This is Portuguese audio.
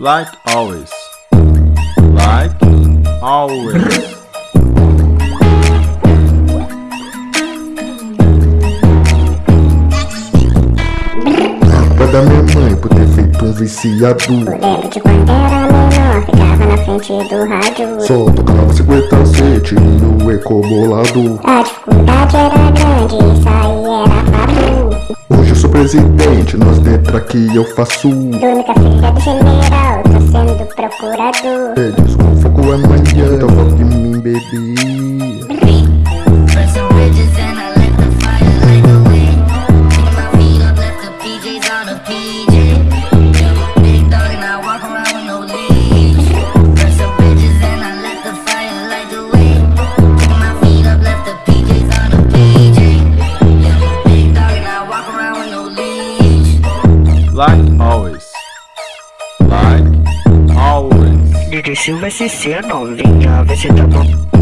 like always, like always. Da minha mãe por ter feito um viciado. Lembro de quando era menor, ficava na frente do rádio. Só tocava 57 e o eco bolado. A dificuldade era grande, isso presidente, nas letras aqui eu faço. Dorme com a filha do general, tô sendo procurador Eles com fogo amanhã, então foco de mim, baby Like always. Like always. Dirigir vai ser ser não, vingar vai ser tá bom.